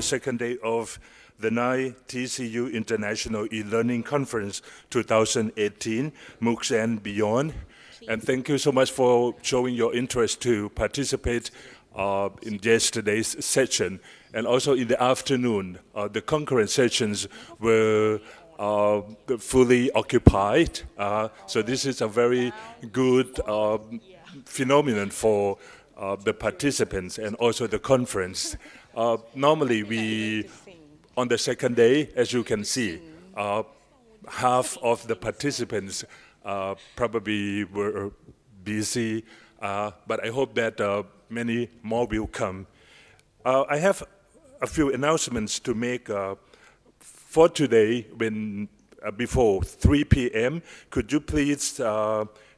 the second day of the 9 TCU International e-learning conference 2018, MOOCs and beyond. And thank you so much for showing your interest to participate uh, in yesterday's session. And also in the afternoon, uh, the concurrent sessions were uh, fully occupied. Uh, so this is a very good uh, phenomenon for uh, the participants and also the conference. Normally we, on the second day, as you can see, half of the participants uh, probably were busy, uh, but I hope that uh, many more will come. I have a few announcements to make for today when before 3 p.m. Could you please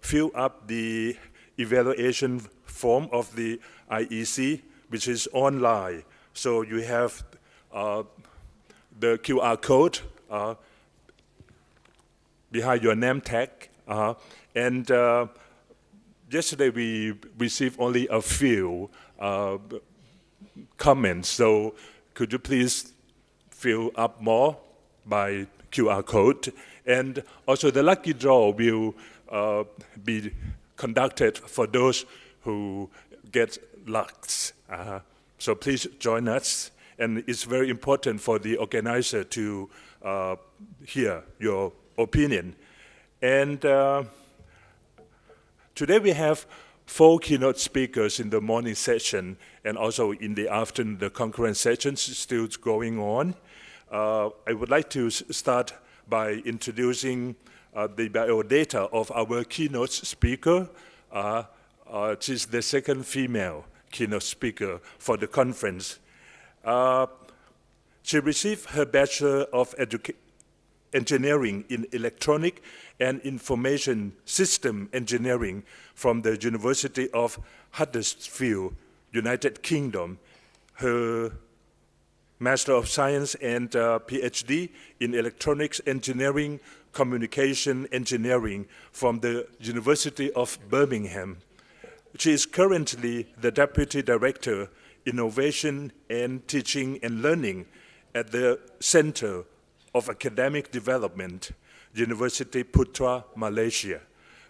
fill up the evaluation form of the IEC, which is online. So you have uh, the QR code uh, behind your name tag, uh, and uh, yesterday we received only a few uh, comments. So could you please fill up more by QR code? And also the lucky draw will uh, be conducted for those who get lucks. Uh, so please join us. And it's very important for the organizer to uh, hear your opinion. And uh, today we have four keynote speakers in the morning session and also in the afternoon, the concurrent sessions still going on. Uh, I would like to start by introducing uh, the biodata of our keynote speaker. Uh, uh, she's the second female keynote speaker for the conference. Uh, she received her Bachelor of Education engineering in electronic and information system engineering from the University of Huddersfield, United Kingdom. Her Master of Science and uh, PhD in Electronics Engineering, Communication Engineering from the University of Birmingham. She is currently the Deputy Director, Innovation and Teaching and Learning at the Center of Academic Development, University Putra, Malaysia,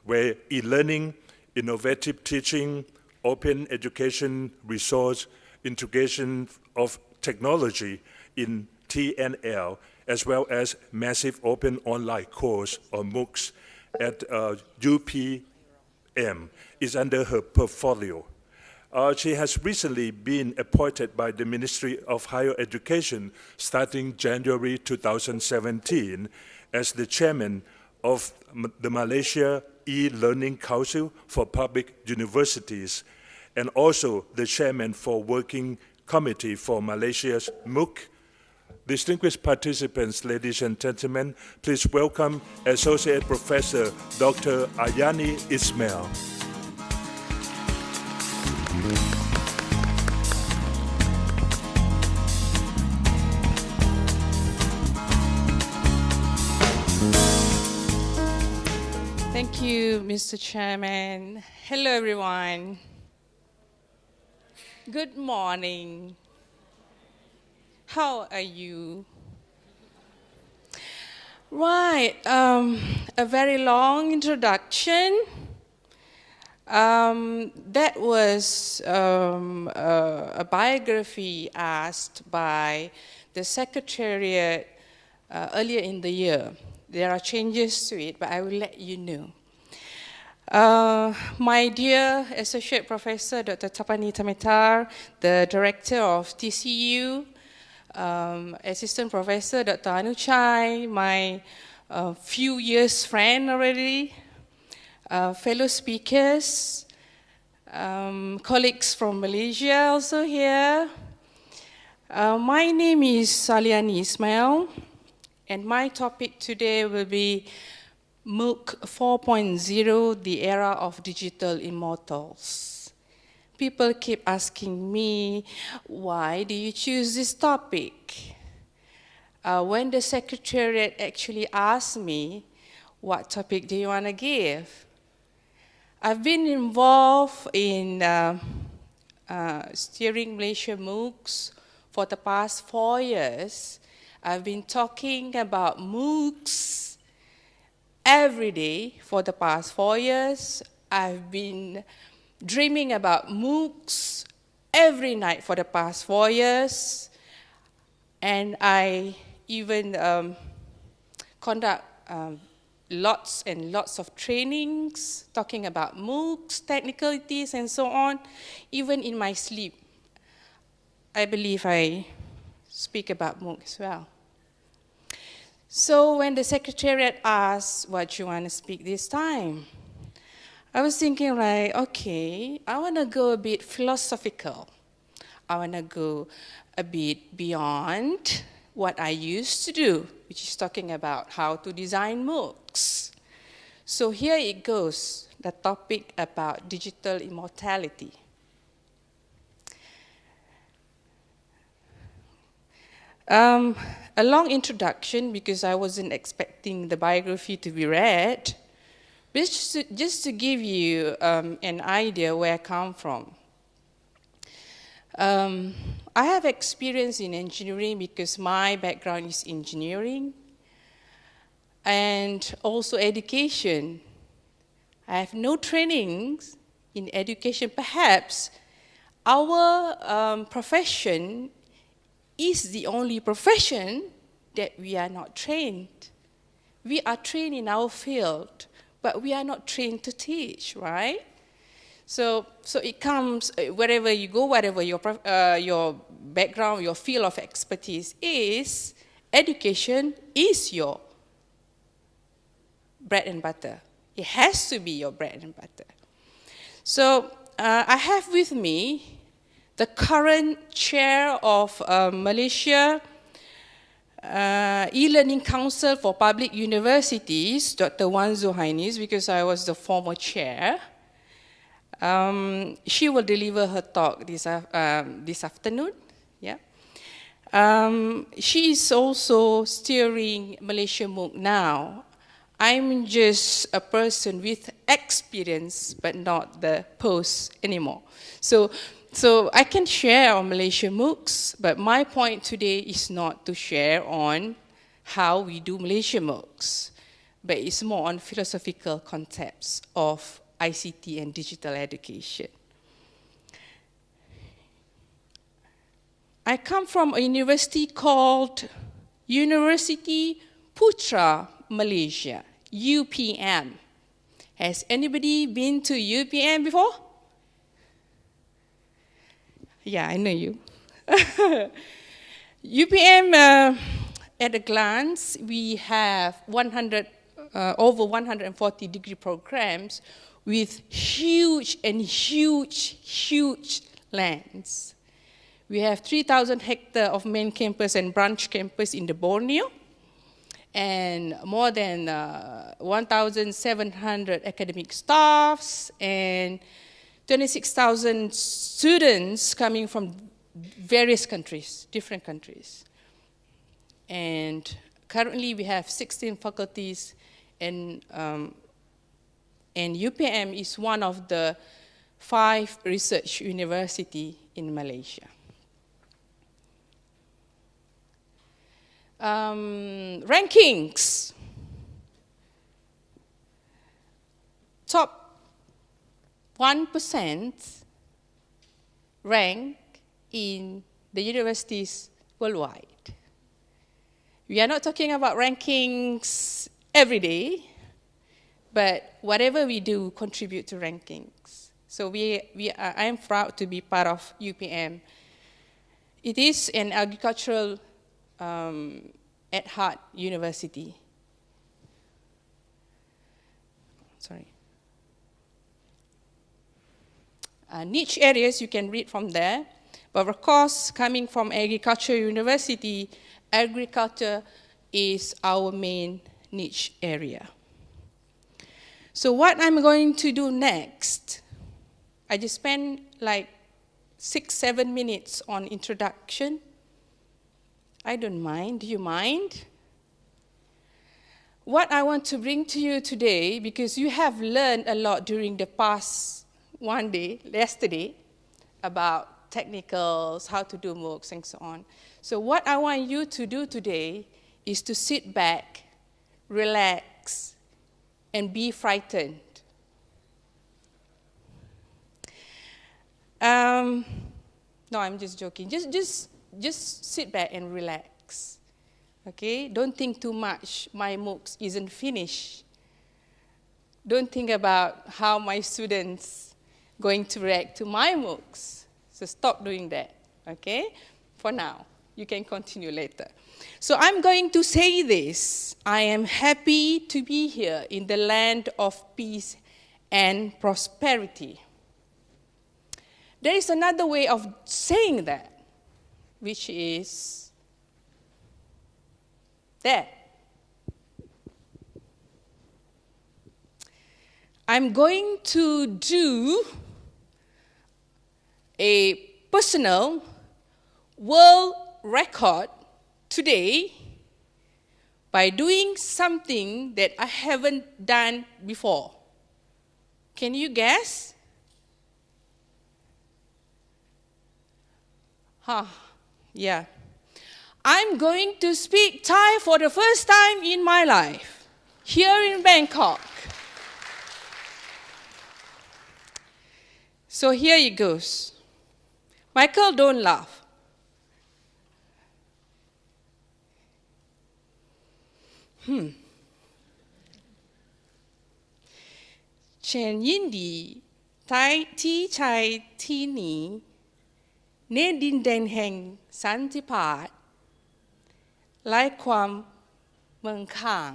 where e-learning, innovative teaching, open education resource, integration of technology in TNL, as well as massive open online course or MOOCs at uh, UPM is under her portfolio. Uh, she has recently been appointed by the Ministry of Higher Education starting January 2017 as the chairman of the Malaysia E-Learning Council for Public Universities and also the chairman for Working Committee for Malaysia's MOOC. Distinguished participants, ladies and gentlemen, please welcome Associate Professor Dr. Ayani Ismail. Thank you, Mr. Chairman. Hello, everyone. Good morning. How are you? Right, um, a very long introduction. Um, that was um, a, a, biography asked by the Secretariat uh, earlier in the year. There are changes to it, but I will let you know. Uh, my dear Associate Professor Dr. Tapani Tamitar, the Director of TCU, um, Assistant Professor Dr. Anu Chai, my uh, few years friend already, uh, fellow speakers, um, colleagues from Malaysia also here. Uh, my name is Saliani Ismail, and my topic today will be MOOC 4.0, the era of digital immortals. People keep asking me, why do you choose this topic? Uh, when the Secretariat actually asked me, what topic do you want to give? I've been involved in uh, uh, steering Malaysia MOOCs for the past four years, I've been talking about MOOCs every day for the past four years. I've been dreaming about MOOCs every night for the past four years. And I even um, conduct um, lots and lots of trainings talking about MOOCs, technicalities, and so on, even in my sleep. I believe I speak about MOOC as well. So when the secretariat asked what you want to speak this time, I was thinking like, okay, I want to go a bit philosophical. I want to go a bit beyond what I used to do, which is talking about how to design MOOCs. So here it goes, the topic about digital immortality. Um, a long introduction because I wasn't expecting the biography to be read, just to, just to give you um, an idea where I come from. Um, I have experience in engineering because my background is engineering and also education. I have no trainings in education. Perhaps our um, profession is the only profession that we are not trained. We are trained in our field, but we are not trained to teach, right? So, so it comes uh, wherever you go, whatever your, uh, your background, your field of expertise is, education is your bread and butter. It has to be your bread and butter. So uh, I have with me the current chair of uh, Malaysia uh, E-Learning Council for Public Universities, Dr. Wan Zuhainis, because I was the former chair. Um, she will deliver her talk this, uh, um, this afternoon. Yeah. Um, she is also steering Malaysia MOOC now. I'm just a person with experience, but not the post anymore. So, so I can share on Malaysia MOOCs, but my point today is not to share on how we do Malaysia MOOCs, but it's more on philosophical concepts of ICT and digital education. I come from a university called University Putra Malaysia, UPM. Has anybody been to UPM before? Yeah, I know you. UPM, uh, at a glance, we have 100, uh, over 140 degree programs with huge and huge, huge lands. We have 3,000 hectares of main campus and branch campus in the Borneo, and more than uh, 1,700 academic staffs, and 26,000 students coming from various countries, different countries. And currently we have 16 faculties and um, and UPM is one of the five research university in Malaysia. Um, rankings. Top 1% rank in the universities worldwide. We are not talking about rankings every day, but whatever we do contribute to rankings. So we, we are, I am proud to be part of UPM. It is an agricultural um, at heart university. Sorry. Uh, niche areas you can read from there, but of course, coming from agriculture university, agriculture is our main niche area. So what I'm going to do next, I just spent like six, seven minutes on introduction. I don't mind. Do you mind? What I want to bring to you today, because you have learned a lot during the past one day, yesterday, about technicals, how to do MOOCs, and so on. So what I want you to do today is to sit back, relax, and be frightened. Um, no, I'm just joking. Just, just, just sit back and relax. Okay? Don't think too much. My MOOCs isn't finished. Don't think about how my students going to react to my MOOCs. So stop doing that. Okay? For now. You can continue later. So I'm going to say this. I am happy to be here in the land of peace and prosperity. There is another way of saying that, which is that. I'm going to do a personal world record today by doing something that I haven't done before. Can you guess? Huh, yeah. I'm going to speak Thai for the first time in my life, here in Bangkok. So here it goes. Michael, don't laugh. Hmm. Chen Yin Di Tai Ti Chai Ti Ni Ne Din Den Heng Santipat ไล่ความเมืองข้าง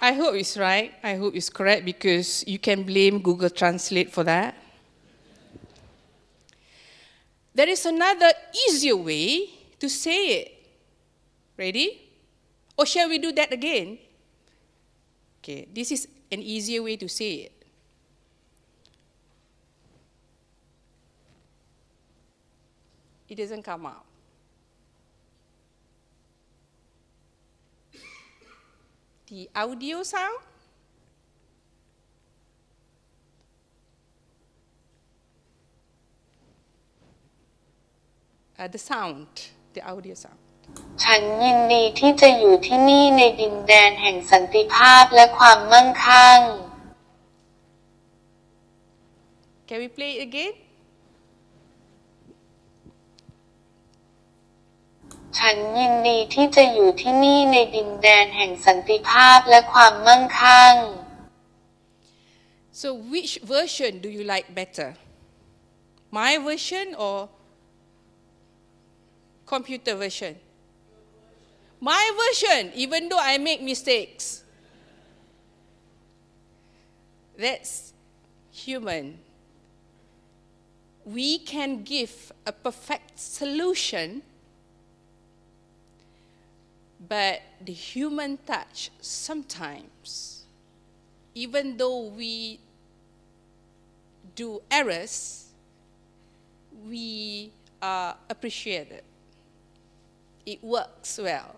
I hope it's right. I hope it's correct because you can blame Google Translate for that. There is another easier way to say it. Ready? Or shall we do that again? Okay, this is an easier way to say it. It doesn't come out. The audio sound uh, the sound, the audio sound. ฉันยินดีที่จะอยู่ที่นี่ในดินแดนแห่งสันติภาพและความมั่งคั่ง Can we play it again? ฉันยินดีที่จะอยู่ที่นี่ในดินแดนแห่งสันติภาพและความมั่งคั่ง So which version do you like better? My version or computer version? My version, even though I make mistakes. That's human. We can give a perfect solution, but the human touch sometimes, even though we do errors, we uh, appreciate it. It works well.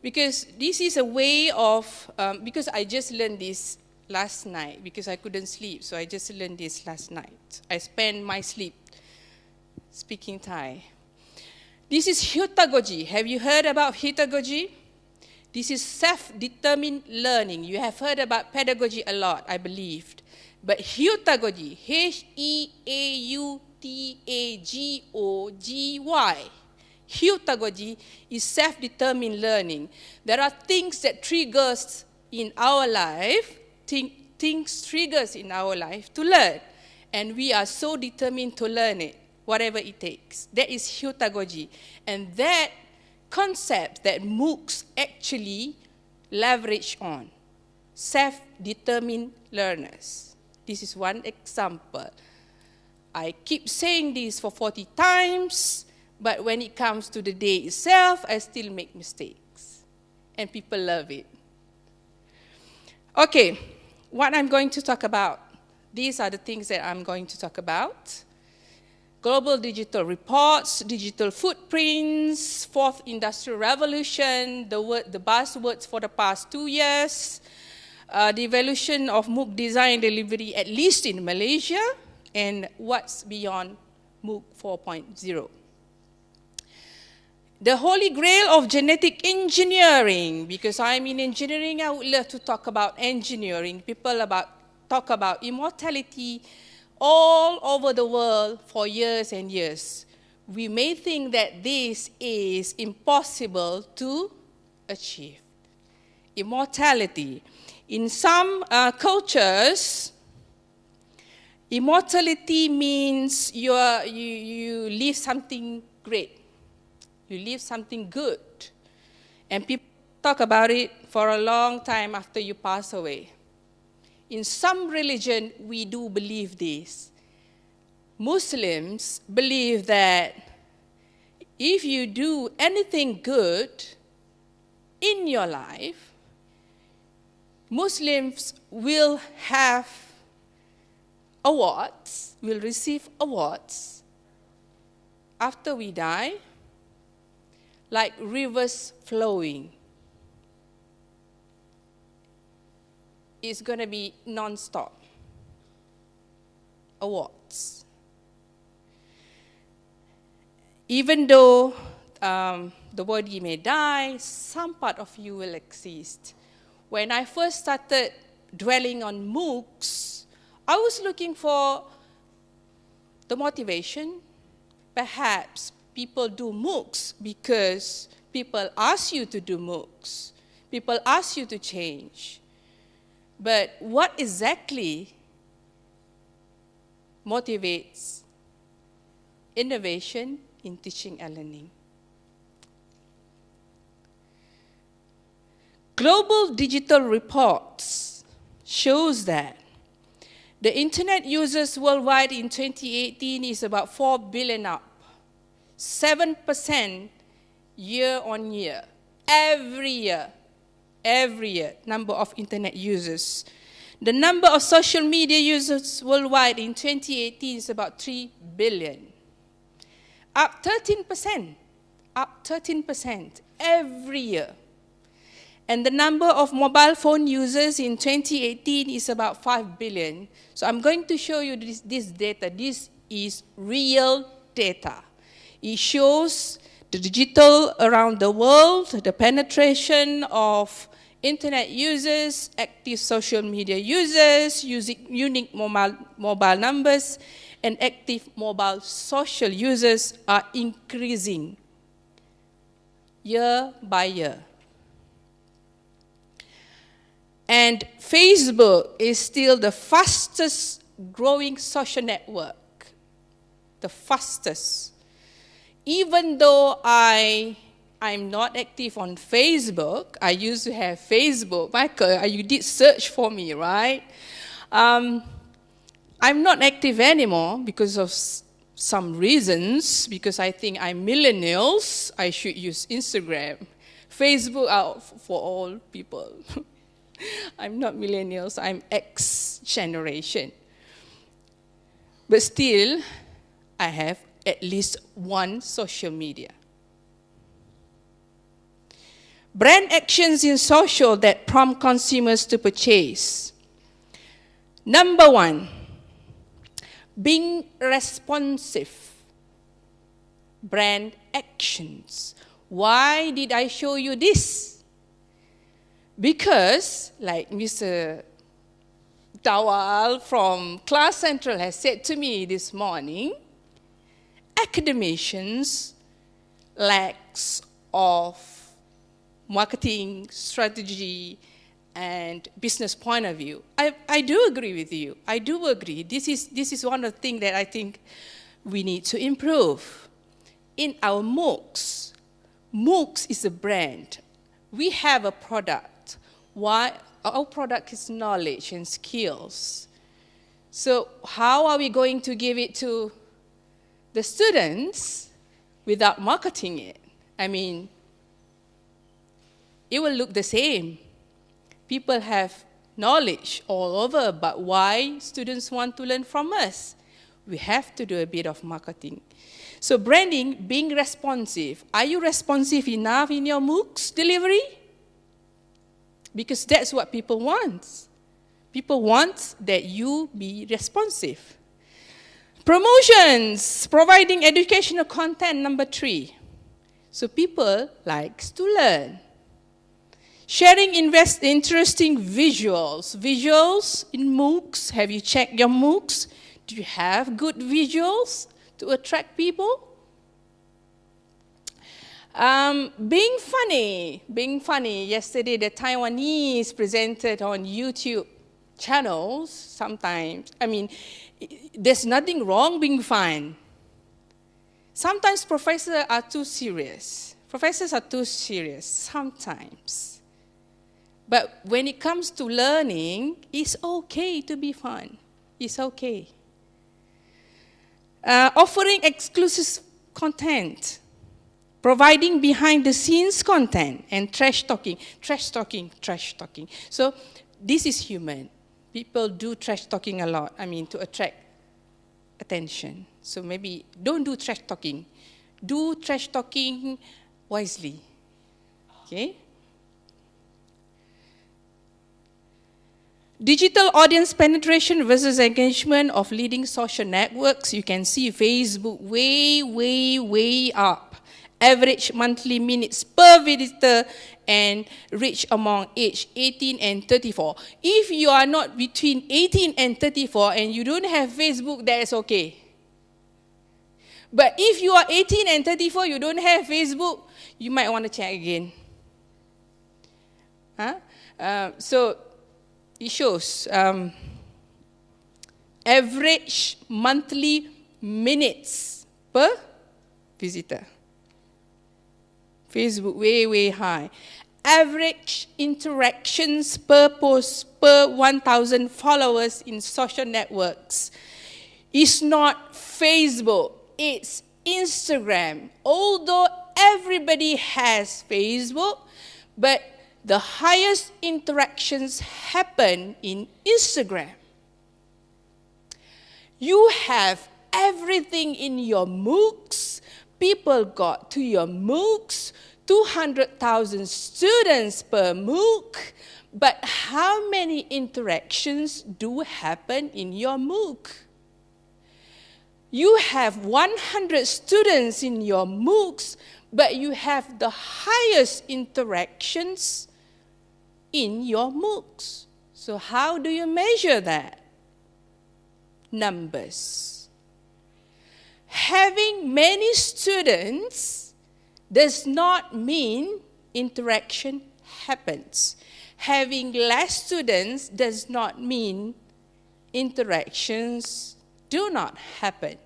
Because this is a way of, um, because I just learned this last night, because I couldn't sleep, so I just learned this last night. I spent my sleep speaking Thai. This is Heutagogy. Have you heard about Heutagogy? This is self-determined learning. You have heard about pedagogy a lot, I believed. But Heutagogy, H-E-A-U-T-A-G-O-G-Y, Heutagogy is self-determined learning. There are things that triggers in our life, things triggers in our life to learn. And we are so determined to learn it, whatever it takes. That is Heutagogy. And that concept that MOOCs actually leverage on, self-determined learners. This is one example. I keep saying this for 40 times, but when it comes to the day itself, I still make mistakes. And people love it. Okay, what I'm going to talk about. These are the things that I'm going to talk about. Global digital reports, digital footprints, fourth industrial revolution, the, word, the buzzwords for the past two years, uh, the evolution of MOOC design delivery, at least in Malaysia, and what's beyond MOOC 4.0. The holy grail of genetic engineering, because I'm in engineering, I would love to talk about engineering. People about, talk about immortality all over the world for years and years. We may think that this is impossible to achieve. Immortality. In some uh, cultures, immortality means you, are, you, you leave something great. You leave something good. And people talk about it for a long time after you pass away. In some religion, we do believe this. Muslims believe that if you do anything good in your life, Muslims will have awards, will receive awards after we die, like rivers flowing. It's going to be non-stop awards. Even though um, the body may die, some part of you will exist. When I first started dwelling on MOOCs, I was looking for the motivation. Perhaps people do MOOCs because people ask you to do MOOCs. People ask you to change. But what exactly motivates innovation in teaching and learning? Global digital reports shows that the internet users worldwide in 2018 is about 4 billion up, 7% year on year, every year, every year, number of internet users. The number of social media users worldwide in 2018 is about 3 billion, up 13%, up 13% every year. And the number of mobile phone users in 2018 is about 5 billion. So I'm going to show you this, this data. This is real data. It shows the digital around the world, the penetration of internet users, active social media users, using unique mobile, mobile numbers, and active mobile social users are increasing year by year. And Facebook is still the fastest growing social network, the fastest. Even though I, I'm not active on Facebook, I used to have Facebook. Michael, you did search for me, right? Um, I'm not active anymore because of some reasons, because I think I'm millennials, I should use Instagram. Facebook out for all people. I'm not millennials, I'm X generation. But still, I have at least one social media. Brand actions in social that prompt consumers to purchase. Number one, being responsive. Brand actions. Why did I show you this? Because, like Mr. Dhawal from Class Central has said to me this morning, academicians lacks of marketing strategy and business point of view. I, I do agree with you. I do agree. This is, this is one of the things that I think we need to improve. In our MOOCs, MOOCs is a brand. We have a product why our product is knowledge and skills. So how are we going to give it to the students without marketing it? I mean, it will look the same. People have knowledge all over, but why students want to learn from us? We have to do a bit of marketing. So branding, being responsive. Are you responsive enough in your MOOCs delivery? because that's what people want. People want that you be responsive. Promotions, providing educational content, number three. So people likes to learn. Sharing invest, interesting visuals. Visuals in MOOCs. Have you checked your MOOCs? Do you have good visuals to attract people? Um, being funny, being funny. Yesterday, the Taiwanese presented on YouTube channels sometimes. I mean, there's nothing wrong being fun. Sometimes professors are too serious. Professors are too serious sometimes. But when it comes to learning, it's okay to be fun. It's okay. Uh, offering exclusive content, providing behind the scenes content, and trash talking, trash talking, trash talking. So this is human. People do trash talking a lot, I mean, to attract attention. So maybe don't do trash talking. Do trash talking wisely. Okay? Digital audience penetration versus engagement of leading social networks. You can see Facebook way, way, way up. Average monthly minutes per visitor and reach among age 18 and 34. If you are not between 18 and 34 and you don't have Facebook, that is okay. But if you are 18 and 34, you don't have Facebook, you might want to check again. Huh? Uh, so it shows um, average monthly minutes per visitor. Facebook way, way high. Average interactions per post per 1,000 followers in social networks is not Facebook, it's Instagram. Although everybody has Facebook, but the highest interactions happen in Instagram. You have everything in your MOOCs. People got to your MOOCs, 200,000 students per MOOC. But how many interactions do happen in your MOOC? You have 100 students in your MOOCs, but you have the highest interactions in your MOOCs. So how do you measure that? Numbers. Having many students does not mean interaction happens. Having less students does not mean interactions do not happen.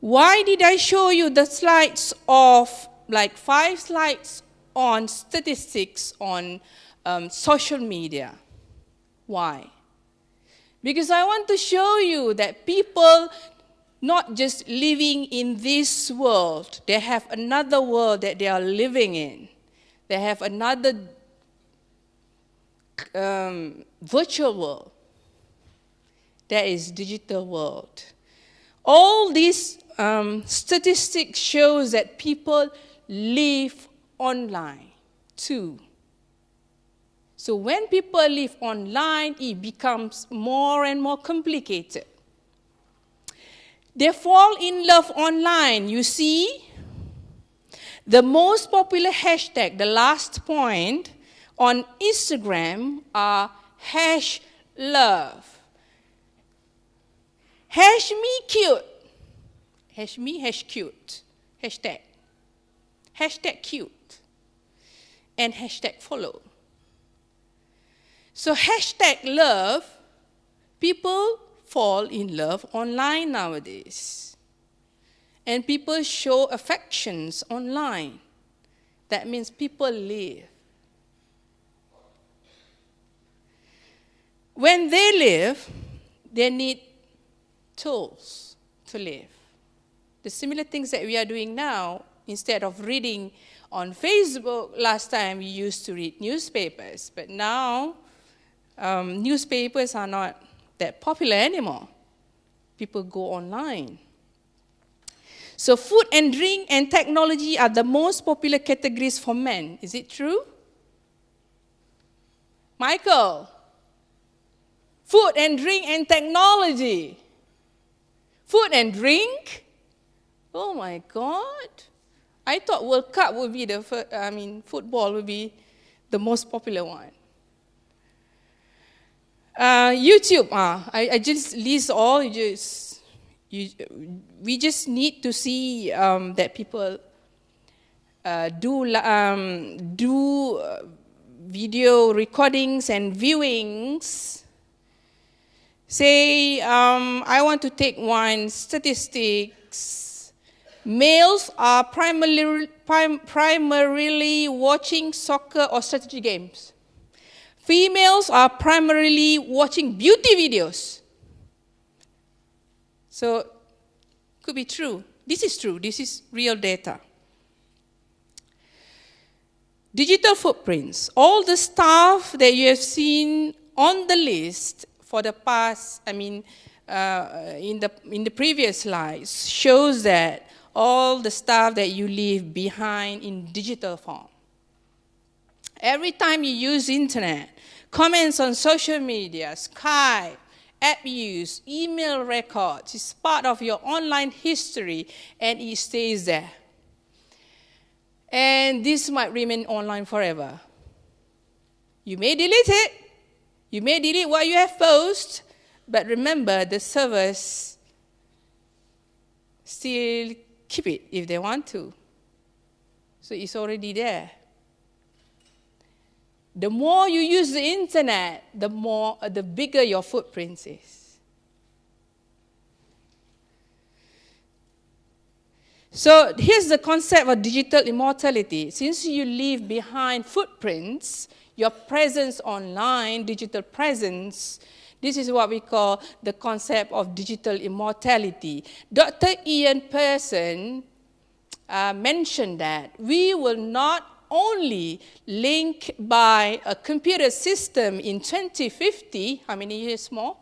Why did I show you the slides of like five slides on statistics on um, social media. Why? Because I want to show you that people not just living in this world, they have another world that they are living in. They have another um, virtual world. That is digital world. All these um, statistics shows that people live online too. So when people live online, it becomes more and more complicated. They fall in love online. You see, the most popular hashtag, the last point, on Instagram are hash love. Hash me cute. Hash me hash cute. Hashtag hashtag cute, and hashtag follow. So hashtag love, people fall in love online nowadays. And people show affections online. That means people live. When they live, they need tools to live. The similar things that we are doing now Instead of reading on Facebook, last time we used to read newspapers, but now um, newspapers are not that popular anymore. People go online. So food and drink and technology are the most popular categories for men. Is it true? Michael, food and drink and technology. Food and drink? Oh my God. I thought World Cup would be the first, I mean, football would be the most popular one. Uh, YouTube, uh, I, I just list all, you just, you, we just need to see um, that people uh, do, um, do uh, video recordings and viewings. Say, um, I want to take one statistics. Males are primarily, prim primarily watching soccer or strategy games. Females are primarily watching beauty videos. So, could be true. This is true. This is real data. Digital footprints. All the stuff that you have seen on the list for the past, I mean, uh, in, the, in the previous slides, shows that all the stuff that you leave behind in digital form. Every time you use internet, comments on social media, Skype, app use, email records, is part of your online history and it stays there. And this might remain online forever. You may delete it, you may delete what you have posted, but remember the servers still keep it if they want to. So it's already there. The more you use the internet, the more uh, the bigger your footprint is. So here's the concept of digital immortality. Since you leave behind footprints, your presence online, digital presence, this is what we call the concept of digital immortality. Dr. Ian Pearson uh, mentioned that we will not only link by a computer system in 2050, how many years more?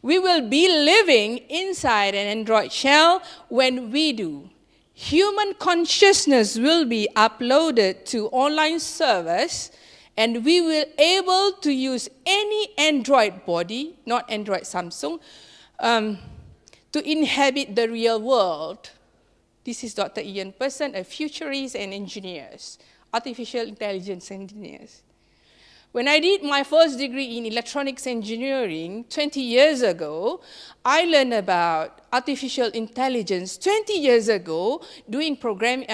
We will be living inside an Android shell when we do. Human consciousness will be uploaded to online servers and we will able to use any Android body, not Android Samsung, um, to inhabit the real world. This is Dr. Ian Pearson, a futurist and engineers, artificial intelligence engineers. When I did my first degree in electronics engineering 20 years ago, I learned about artificial intelligence 20 years ago doing program, uh,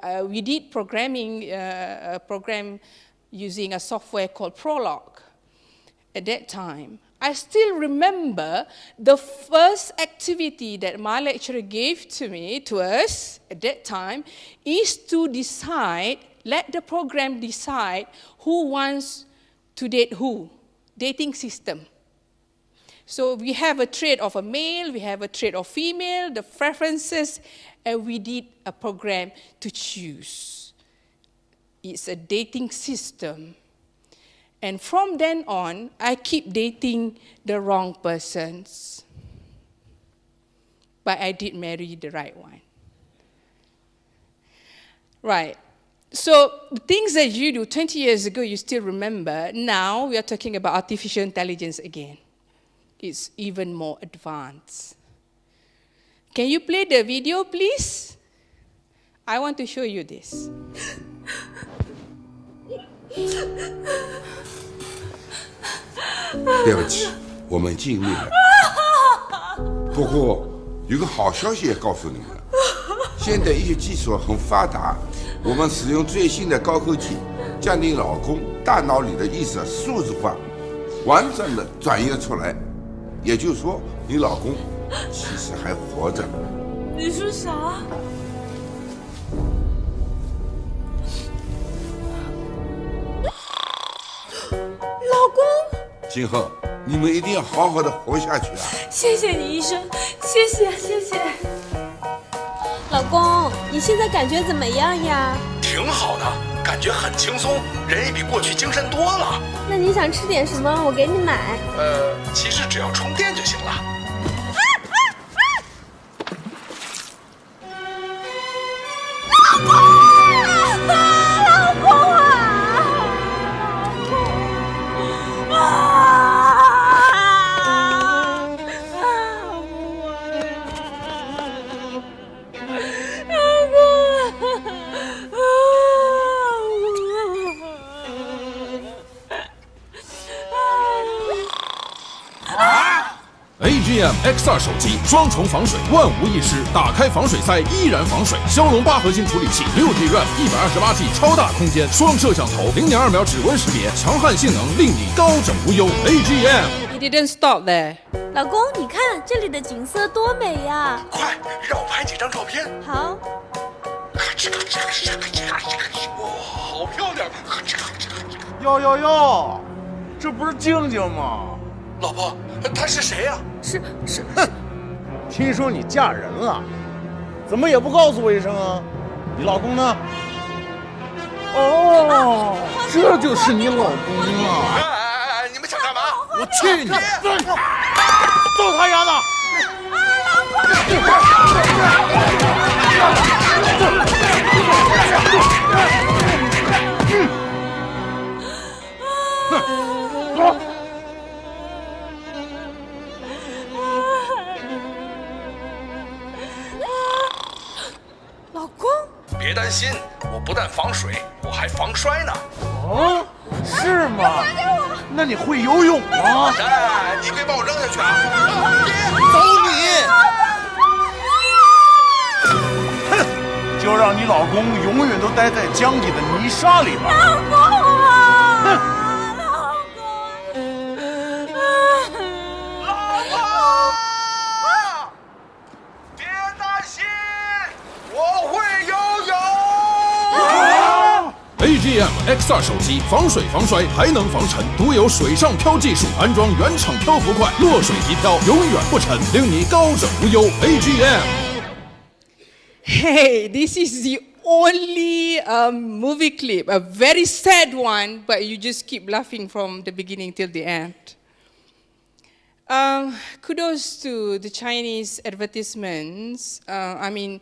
uh, we did programming, uh, program using a software called Prolog at that time. I still remember the first activity that my lecturer gave to me, to us at that time, is to decide, let the program decide who wants to date who, dating system. So we have a trait of a male, we have a trait of female, the preferences, and we did a program to choose. It's a dating system. And from then on, I keep dating the wrong persons. But I did marry the right one. Right. So the things that you do 20 years ago, you still remember. Now we are talking about artificial intelligence again. It's even more advanced. Can you play the video, please? I want to show you this. 对不起，我们尽力了。不过有个好消息也告诉你们，现在医学技术很发达。我们使用最新的高科技，将你老公大脑里的意识数字化，完整的转移出来。也就是说，你老公其实还活着。你说啥？今后你们一定要好好的活下去啊！谢谢你，医生，谢谢谢谢。老公，你现在感觉怎么样呀？挺好的，感觉很轻松，人也比过去精神多了。那你想吃点什么？我给你买。呃，其实只要充电就行了。AGM X2 手机双重防水，万无一失。打开防水塞依然防水。骁龙八核心处理器，六 G RAM，一百二十八 G 超大空间，双摄像头，零点二秒指纹识别，强悍性能令你高枕无忧。AGM。It didn't stop there. 老公，你看这里的景色多美呀！快让我拍几张照片。好，咔哧咔哧咔哧咔哧咔哧咔哧哇，好漂亮！咔哧咔哧咔哧。哟哟哟，这不是静静吗？老婆，她是谁呀、是是哼听说你嫁人了，怎么也不告诉我一声啊？你老公呢？哦，这就是你老公哎啊！哎哎哎，你们想干嘛？我去你！揍他丫的！老别担心，我不但防水，我还防摔呢。哦，是吗？那你会游泳吗？哎，你别把我扔下去啊！走你！哼，就让你老公永远都待在江底的泥沙里吧。AGM X2 手机防水防摔还能防沉，独有水上漂技术，安装原厂漂浮块，落水即漂，永远不沉，令你高枕无忧。AGM。 Hey, this is the only um, movie clip, a very sad one, but you just keep laughing from the beginning till the end. Um, kudos to the Chinese advertisements. Uh, I mean,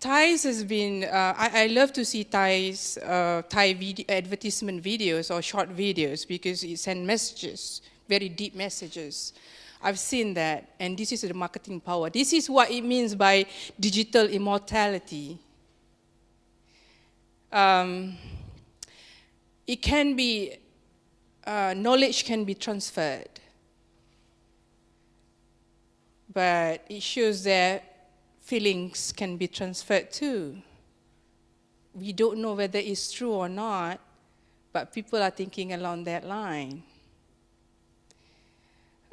Thais has been, uh, I, I love to see Thais, uh, Thai video, advertisement videos or short videos because it sends messages, very deep messages. I've seen that, and this is the marketing power. This is what it means by digital immortality. Um, it can be, uh, knowledge can be transferred but it shows that feelings can be transferred too. We don't know whether it's true or not, but people are thinking along that line.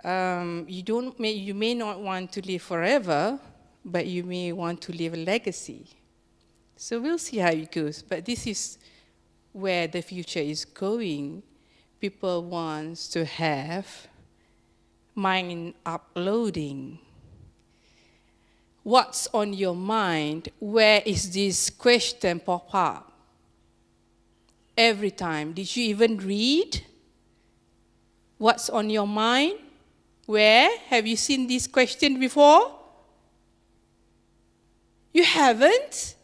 Um, you, don't may, you may not want to live forever, but you may want to leave a legacy. So we'll see how it goes, but this is where the future is going. People want to have mind uploading. What's on your mind? Where is this question pop up? Every time. Did you even read? What's on your mind? Where? Have you seen this question before? You haven't?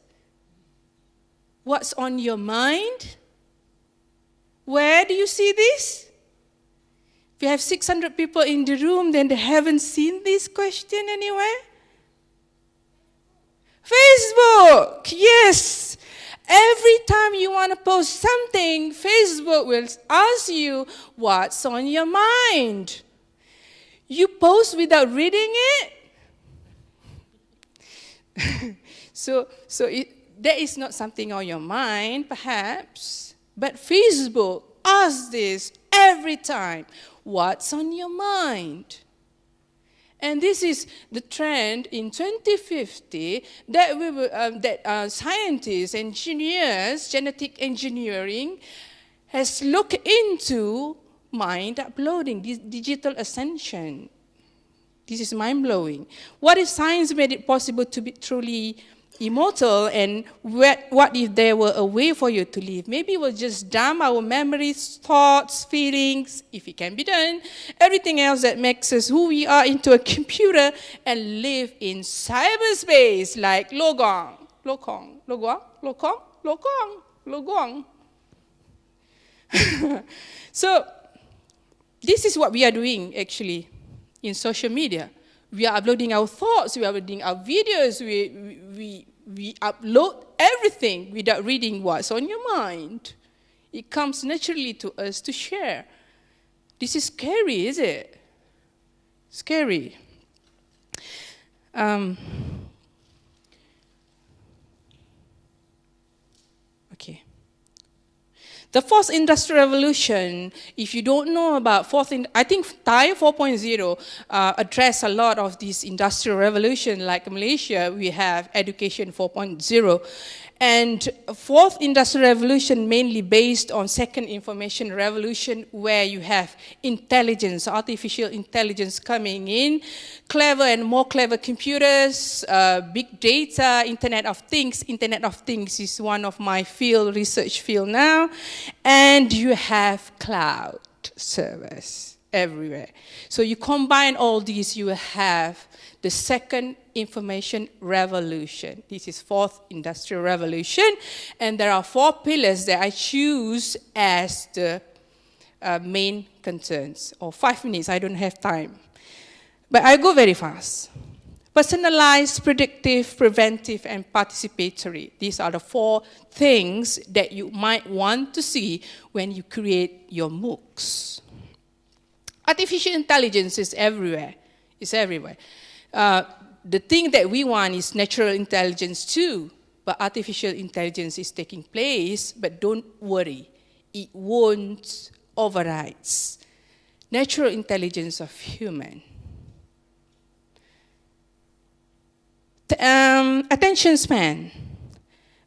What's on your mind? Where do you see this? If you have 600 people in the room, then they haven't seen this question anywhere? Facebook, yes. Every time you want to post something, Facebook will ask you what's on your mind. You post without reading it? so, so it, that is not something on your mind, perhaps. But Facebook asks this every time what's on your mind? And this is the trend in 2050 that, we will, um, that uh, scientists, engineers, genetic engineering has looked into mind uploading, this digital ascension. This is mind blowing. What if science made it possible to be truly immortal? And what, what if there were a way for you to live? Maybe we'll just dump our memories, thoughts, feelings, if it can be done, everything else that makes us who we are into a computer and live in cyberspace like Logong, Lokong, Loguang, Lokong, Lokong, Loguang. so, this is what we are doing actually in social media. We are uploading our thoughts, we are uploading our videos, we, we, we upload everything without reading what's on your mind. It comes naturally to us to share. This is scary, is it? Scary. Um, okay. The fourth industrial revolution, if you don't know about fourth, in, I think TIE 4.0 uh, address a lot of this industrial revolution. Like Malaysia, we have education 4.0. And fourth industrial revolution mainly based on second information revolution where you have intelligence, artificial intelligence coming in, clever and more clever computers, uh, big data, internet of things. Internet of things is one of my field, research field now. And you have cloud service everywhere. So you combine all these, you have the second information revolution. This is fourth industrial revolution. And there are four pillars that I choose as the uh, main concerns. Or five minutes, I don't have time. But I go very fast. Personalized, predictive, preventive, and participatory. These are the four things that you might want to see when you create your MOOCs. Artificial intelligence is everywhere. It's everywhere. Uh, the thing that we want is natural intelligence too, but artificial intelligence is taking place, but don't worry, it won't override natural intelligence of human. Um, attention span.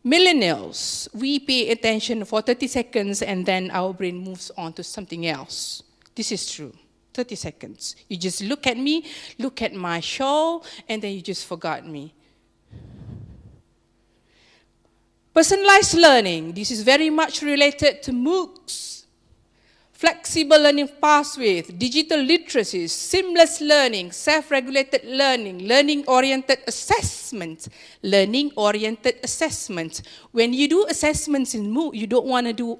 Millennials, we pay attention for 30 seconds and then our brain moves on to something else. This is true. 30 seconds. You just look at me, look at my show, and then you just forgot me. Personalized learning. This is very much related to MOOCs. Flexible learning pathways, digital literacy, seamless learning, self-regulated learning, learning-oriented assessment, learning-oriented assessment. When you do assessments in MOOC, you don't want to do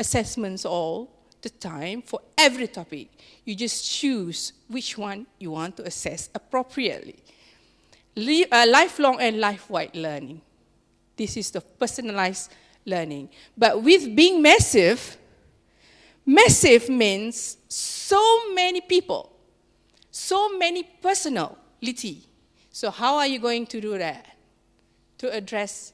assessments all the time for every topic. You just choose which one you want to assess appropriately. Le uh, lifelong and life-wide learning. This is the personalized learning. But with being massive, massive means so many people, so many personality. So how are you going to do that? To address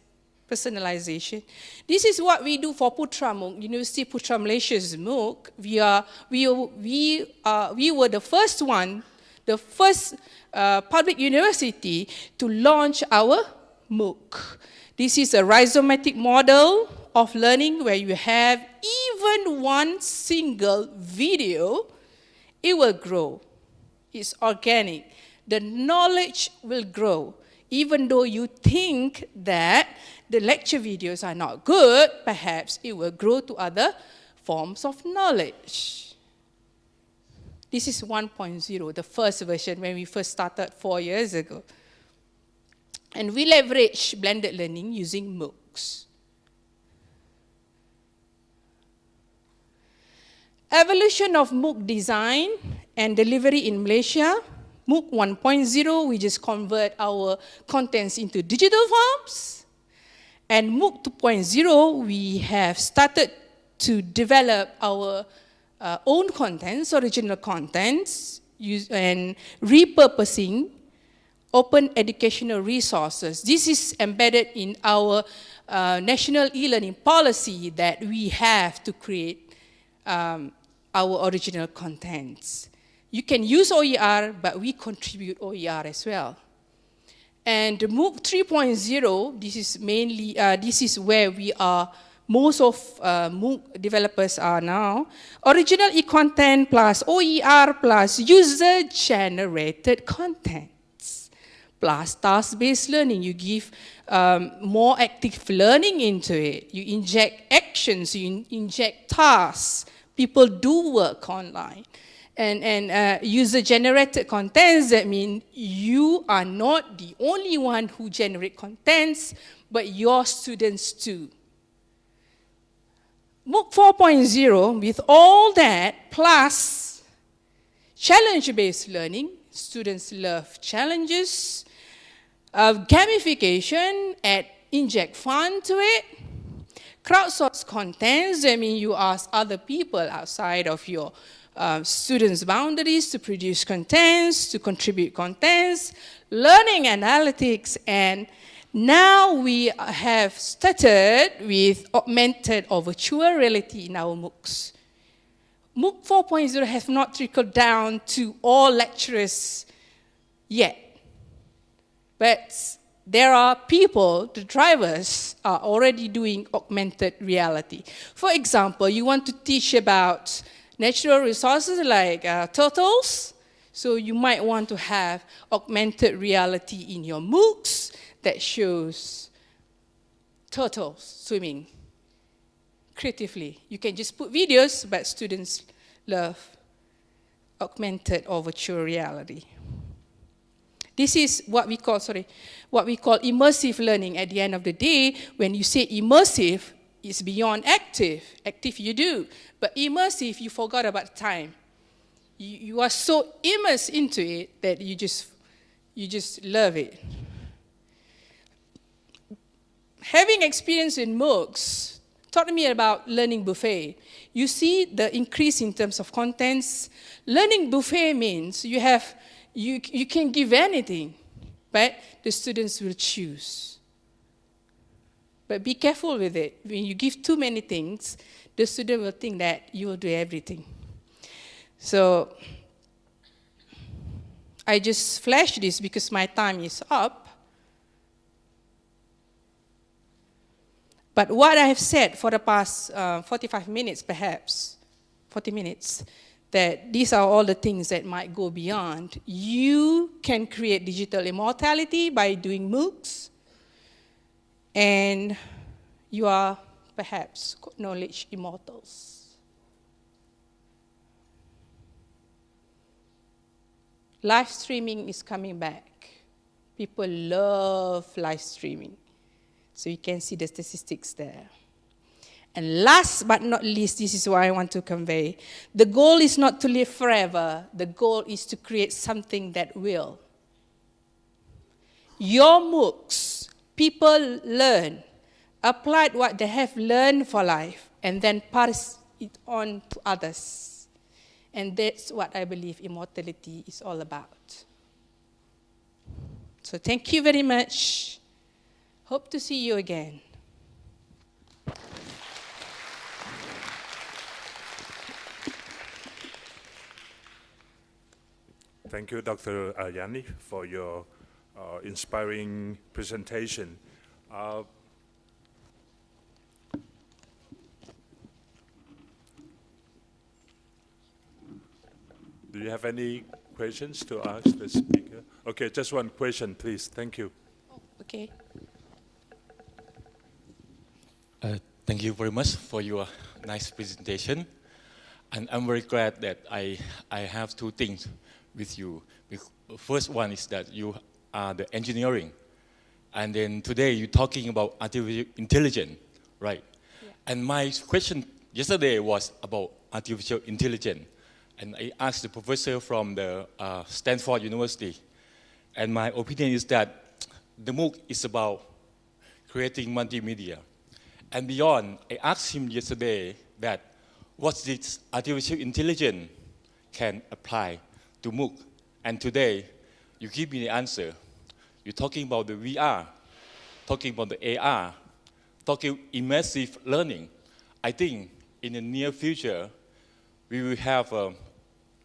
personalization. This is what we do for Putra MOOC, University Putra Malaysia's MOOC. We, are, we, we, uh, we were the first one, the first uh, public university to launch our MOOC. This is a rhizomatic model of learning where you have even one single video, it will grow. It's organic. The knowledge will grow. Even though you think that the lecture videos are not good, perhaps it will grow to other forms of knowledge. This is 1.0, the first version when we first started four years ago. And we leverage blended learning using MOOCs. Evolution of MOOC design and delivery in Malaysia. MOOC 1.0, we just convert our contents into digital forms. And MOOC 2.0, we have started to develop our uh, own contents, original contents, use, and repurposing open educational resources. This is embedded in our uh, national e-learning policy that we have to create um, our original contents. You can use OER, but we contribute OER as well. And MOOC 3.0, this is mainly, uh, this is where we are, most of uh, MOOC developers are now. Original e-content plus OER plus user-generated contents plus task-based learning. You give um, more active learning into it. You inject actions, you in inject tasks. People do work online and, and uh, user-generated contents, that mean you are not the only one who generate contents, but your students too. MOOC 4.0, with all that, plus challenge-based learning, students love challenges, uh, gamification, add inject fun to it, crowdsource contents, I mean you ask other people outside of your uh, students' boundaries to produce contents, to contribute contents, learning analytics, and now we have started with augmented or virtual reality in our MOOCs. MOOC 4.0 has not trickled down to all lecturers yet. But there are people, the drivers, are already doing augmented reality. For example, you want to teach about natural resources like uh, turtles, so you might want to have augmented reality in your MOOCs that shows turtles swimming creatively. You can just put videos, but students love augmented or virtual reality. This is what we call, sorry, what we call immersive learning at the end of the day. When you say immersive, it's beyond active. Active you do, but immersive, you forgot about time. You, you are so immersed into it that you just, you just love it having experience in MOOCs taught me about learning buffet. You see the increase in terms of contents. Learning buffet means you have, you, you can give anything, but the students will choose. But be careful with it. When you give too many things, the student will think that you will do everything. So I just flash this because my time is up. But what I have said for the past uh, 45 minutes, perhaps, 40 minutes, that these are all the things that might go beyond. You can create digital immortality by doing MOOCs, and you are perhaps knowledge immortals. Live streaming is coming back. People love live streaming. So you can see the statistics there. And last but not least, this is what I want to convey. The goal is not to live forever. The goal is to create something that will. Your MOOCs, people learn, applied what they have learned for life, and then pass it on to others. And that's what I believe immortality is all about. So thank you very much. Hope to see you again. Thank you, Dr. Yanni, for your uh, inspiring presentation. Uh, do you have any questions to ask the speaker? Okay, just one question, please. Thank you. Oh, okay. Uh, thank you very much for your nice presentation. And I'm very glad that I, I have two things with you. First one is that you are the engineering. And then today you're talking about artificial intelligence, right? Yeah. And my question yesterday was about artificial intelligence. And I asked the professor from the uh, Stanford University. And my opinion is that the MOOC is about creating multimedia. And beyond, I asked him yesterday that what this artificial intelligence can apply to MOOC. And today, you give me the answer. You're talking about the VR, talking about the AR, talking immersive learning. I think in the near future, we will have an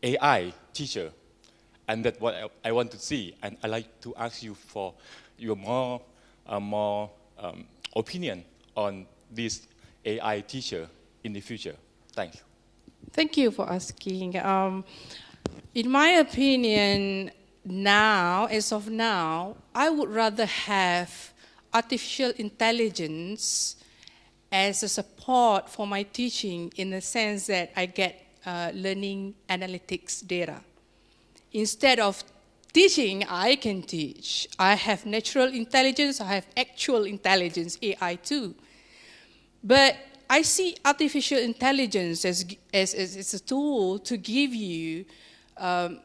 AI teacher. And that's what I, I, want to see. And I'd like to ask you for your more, uh, more um, opinion on this AI teacher in the future? Thank you. Thank you for asking. Um, in my opinion, now, as of now, I would rather have artificial intelligence as a support for my teaching in the sense that I get uh, learning analytics data. Instead of teaching, I can teach. I have natural intelligence, I have actual intelligence, AI too. But I see artificial intelligence as, as, as, as a tool to give you um,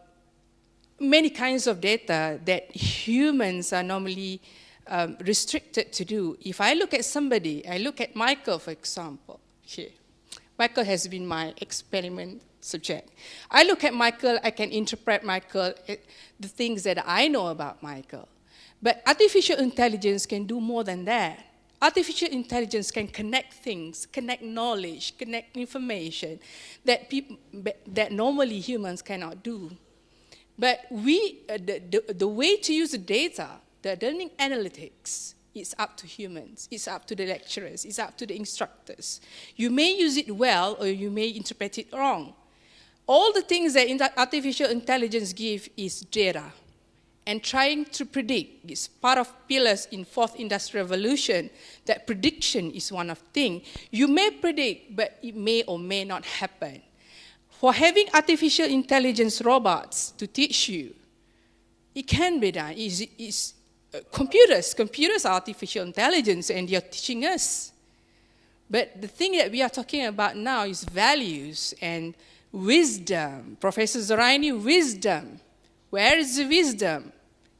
many kinds of data that humans are normally um, restricted to do. If I look at somebody, I look at Michael, for example, here. Michael has been my experiment subject. I look at Michael, I can interpret Michael, eh, the things that I know about Michael. But artificial intelligence can do more than that. Artificial intelligence can connect things, connect knowledge, connect information that, people, that normally humans cannot do. But we, uh, the, the, the way to use the data, the learning analytics, it's up to humans, it's up to the lecturers, it's up to the instructors. You may use it well or you may interpret it wrong. All the things that artificial intelligence give is data. And trying to predict is part of pillars in fourth industrial revolution, that prediction is one of things. You may predict, but it may or may not happen. For having artificial intelligence robots to teach you, it can be done. It's, it's, uh, computers, computers are artificial intelligence and they're teaching us. But the thing that we are talking about now is values and wisdom. Professor Zoraini, wisdom. Where is the wisdom?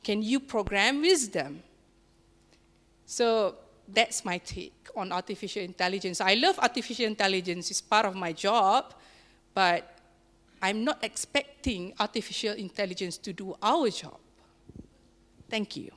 Can you program wisdom? So that's my take on artificial intelligence. I love artificial intelligence, it's part of my job, but I'm not expecting artificial intelligence to do our job. Thank you.